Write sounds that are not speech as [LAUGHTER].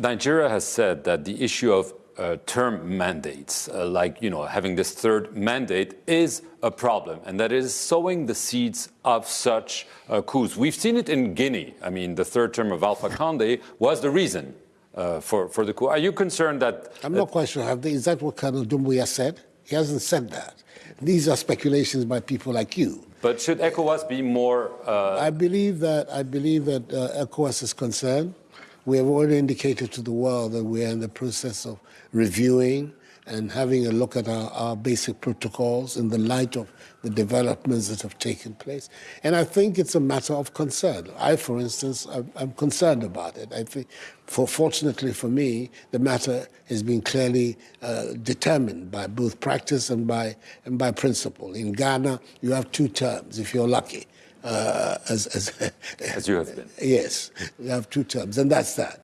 Nigeria has said that the issue of uh, term mandates, uh, like you know having this third mandate, is a problem, and that is sowing the seeds of such uh, coups. We've seen it in Guinea. I mean, the third term of Alpha Conde was the reason uh, for for the coup. Are you concerned that? I'm not quite sure. Is that what Colonel Doumbouya said? He hasn't said that. These are speculations by people like you. But should ECOWAS be more? Uh, I believe that I believe that uh, ECOWAS is concerned. We have already indicated to the world that we are in the process of reviewing and having a look at our, our, basic protocols in the light of the developments that have taken place. And I think it's a matter of concern. I, for instance, I'm, I'm concerned about it. I think, for, fortunately for me, the matter has been clearly uh, determined by both practice and by, and by principle. In Ghana, you have two terms, if you're lucky. Uh, as, as, as you have been. [LAUGHS] Yes, you have two terms, and that's that.